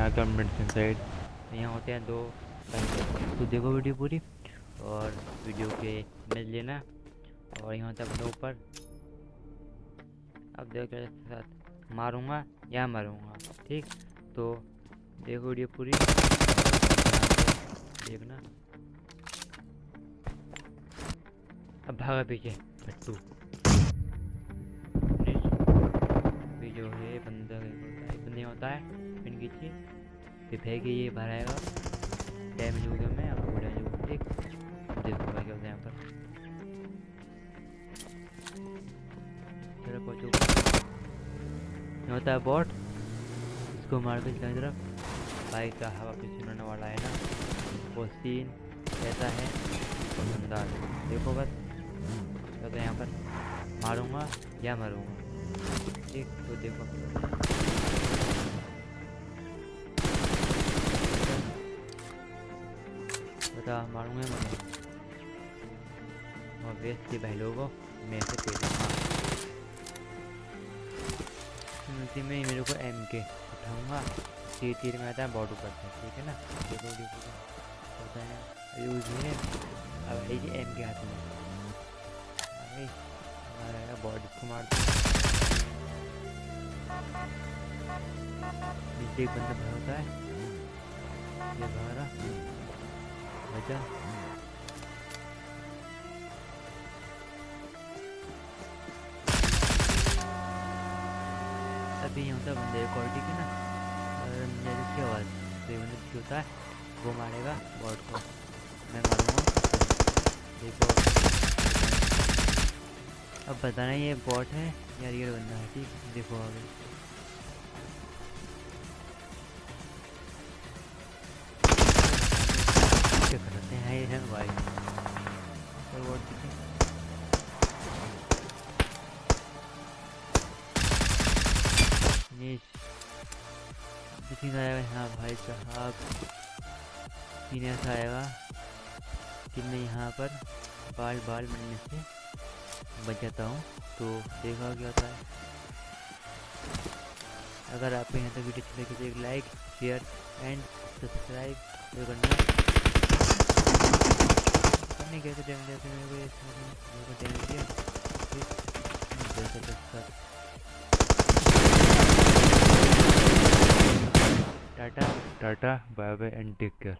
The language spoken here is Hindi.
आता हूँ मेडिसिन साइड यहाँ होते हैं दो तो देखो वीडियो पूरी और वीडियो के इमेज लेना। और यहाँ होता है अपने ऊपर। अब देखो साथ मारूँगा या मारूँगा, ठीक? तो देखो वीडियो पूरी। देखना। अब भागा पीछे। फट्टू भी जो है बंदा है। होता है पिन खींचिए फिर फेंके ये आएगा। डैमेज हो गया मैं अब हो जाएगा ठीक देखो भाई क्या होता है यहाँ पर। होता है बॉट इसको मार के इसकी तरफ़ बाइक का हवा पे सुनाने वाला है ना। वो सीन कैसा है? शानदार। देखो बस। तो यहाँ पर। मारूँगा या मारूँगा? ठीक तो देखो। बता मारूँगा मारूँगा और वेस्ट के भाई लोगों, मैं से पेड़ उसी में मेरे को एम के उठाऊँगा। तीर तीर में आता है बॉड ऊपर से, ठीक है ना? देखो देखो होता है यूज़ है। अब है एम के हाथ में। भाई हमारा बॉडी को मार नीचे एक बंदा भरा होता है। ये भरा बचा अभी यहाँ होता है बंदे की ना, और मेरे की आवाज़। तो ये बंदा होता है वो मारेगा बॉड को। मैं मारूँगा। देखो। अब बताना ये बॉट है या रियल बंदा है, ठीक? देखो आगे। हैं भाई। सीन आएगा हाँ भाई साहब। सीन ऐसा आएगा कि मैं यहाँ पर बाल बाल मिलने से बच जाता हूँ। तो देखा क्या होता है। अगर आपको यहाँ तक वीडियो अच्छी लगी तो एक लाइक शेयर एंड सब्सक्राइब करना। नहीं कैसे डैमेज देते मेरे को मेरे को डैमेज दिया जैसे। Tata tata, bye bye, and take care.